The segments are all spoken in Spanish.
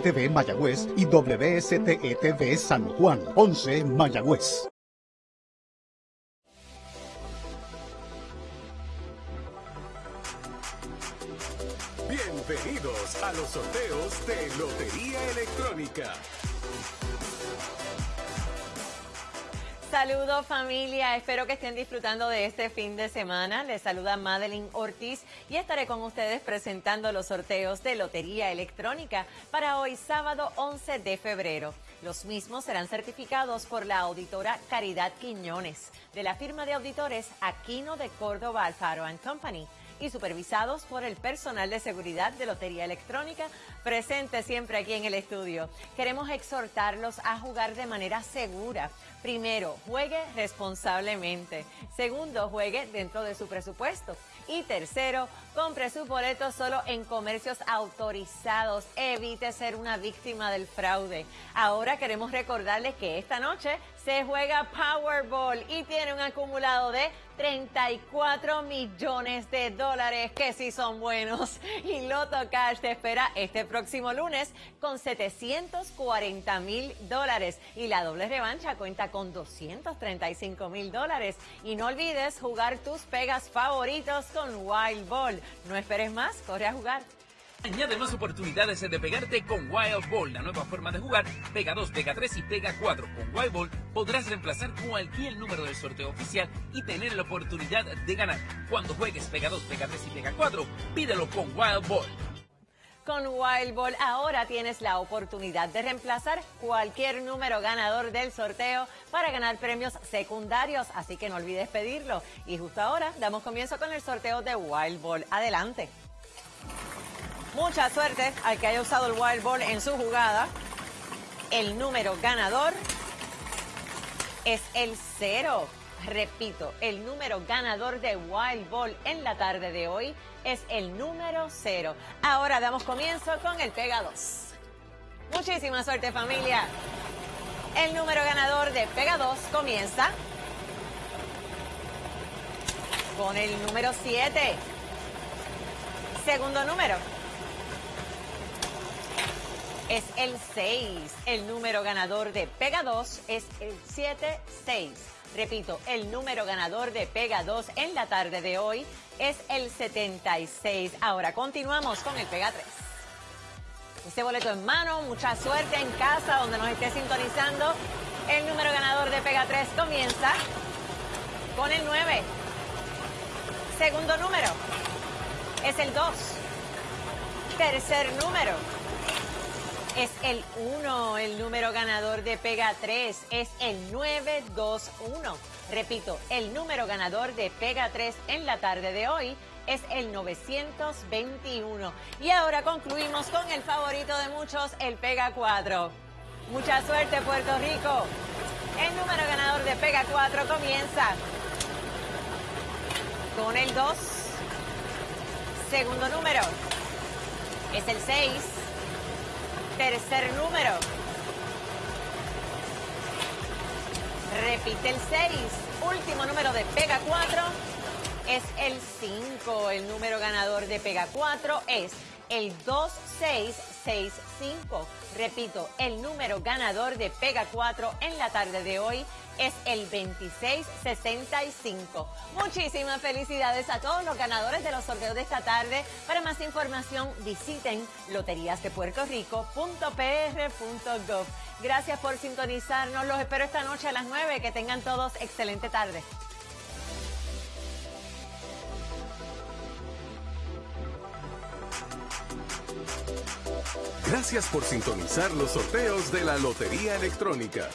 TV Mayagüez y WSTETV San Juan, 11 Mayagüez. Bienvenidos a los sorteos de Lotería Electrónica. Saludos familia, espero que estén disfrutando de este fin de semana. Les saluda Madeline Ortiz y estaré con ustedes presentando los sorteos de Lotería Electrónica para hoy sábado 11 de febrero. Los mismos serán certificados por la auditora Caridad Quiñones de la firma de auditores Aquino de Córdoba Alfaro Company y supervisados por el personal de seguridad de Lotería Electrónica presente siempre aquí en el estudio. Queremos exhortarlos a jugar de manera segura. Primero, juegue responsablemente. Segundo, juegue dentro de su presupuesto. Y tercero, compre su boleto solo en comercios autorizados. Evite ser una víctima del fraude. Ahora queremos recordarles que esta noche se juega Powerball y tiene un acumulado de 34 millones de dólares, que sí son buenos. Y Loto Cash te espera este próximo lunes con 740 mil dólares. Y la doble revancha cuenta con 235 mil dólares. Y no olvides jugar tus pegas favoritos con Wild Ball. No esperes más, corre a jugar. Añade más oportunidades de pegarte con Wild Ball, la nueva forma de jugar. Pega 2, Pega 3 y Pega 4. Con Wild Ball podrás reemplazar cualquier número del sorteo oficial y tener la oportunidad de ganar. Cuando juegues Pega 2, Pega 3 y Pega 4, pídelo con Wild Ball. Con Wild Ball ahora tienes la oportunidad de reemplazar cualquier número ganador del sorteo para ganar premios secundarios, así que no olvides pedirlo. Y justo ahora damos comienzo con el sorteo de Wild Ball. Adelante. Mucha suerte al que haya usado el wild ball en su jugada. El número ganador es el cero. Repito, el número ganador de Wild Ball en la tarde de hoy es el número cero. Ahora damos comienzo con el Pega 2. Muchísima suerte familia. El número ganador de Pega 2 comienza con el número 7. Segundo número es el 6. El número ganador de Pega 2 es el 76. Repito, el número ganador de Pega 2 en la tarde de hoy es el 76. Ahora continuamos con el Pega 3. Este boleto en mano, mucha suerte en casa donde nos esté sintonizando. El número ganador de Pega 3 comienza con el 9. Segundo número es el 2. Tercer número es el 1. El número ganador de Pega 3 es el 921. Repito, el número ganador de Pega 3 en la tarde de hoy es el 921. Y ahora concluimos con el favorito de muchos, el Pega 4. Mucha suerte, Puerto Rico. El número ganador de Pega 4 comienza con el 2. Segundo número es el 6. Tercer número. Repite el 6. Último número de Pega 4 es el 5. El número ganador de Pega 4 es el 2665. Repito, el número ganador de Pega 4 en la tarde de hoy es el 2665. Muchísimas felicidades a todos los ganadores de los sorteos de esta tarde. Para más información visiten loteriasdepuertorico.pr.gov. Gracias por sintonizarnos. Los espero esta noche a las 9. Que tengan todos excelente tarde. Gracias por sintonizar los sorteos de la Lotería Electrónica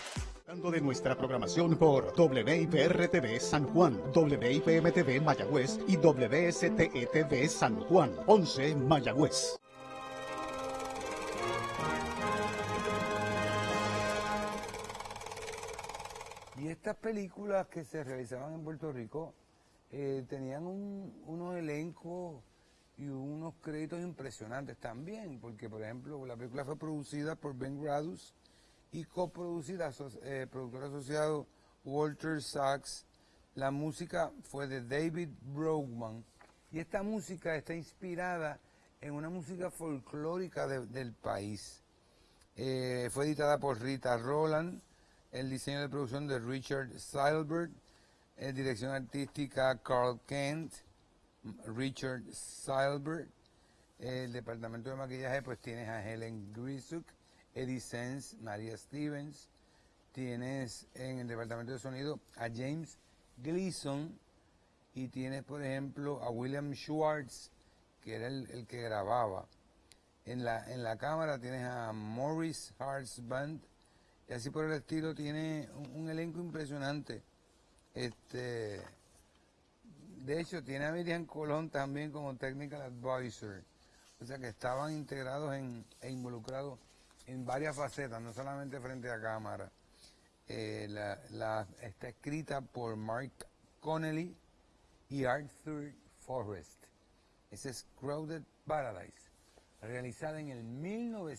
de nuestra programación por WIPR-TV San Juan, WIPM-TV Mayagüez y WSTETV San Juan, 11 Mayagüez. Y estas películas que se realizaban en Puerto Rico eh, tenían unos elencos y unos créditos impresionantes también, porque por ejemplo la película fue producida por Ben Gradus, y coproducida, eh, productor asociado Walter Sachs. La música fue de David Brogman y esta música está inspirada en una música folclórica del país. Eh, fue editada por Rita Roland, el diseño de producción de Richard Seilberg, eh, dirección artística Carl Kent, Richard Seilberg, el departamento de maquillaje pues tienes a Helen Grisuk, Eddie Sense, Maria Stevens, tienes en el departamento de sonido a James Gleason y tienes por ejemplo a William Schwartz, que era el, el que grababa. En la, en la cámara tienes a Morris Hearts Band y así por el estilo tiene un, un elenco impresionante. Este, de hecho, tiene a Miriam Colón también como Technical Advisor. O sea que estaban integrados e involucrados en varias facetas, no solamente frente a cámara. Eh, la, está escrita por Mark Connelly y Arthur Forrest. Es Crowded Paradise, realizada en el 1900.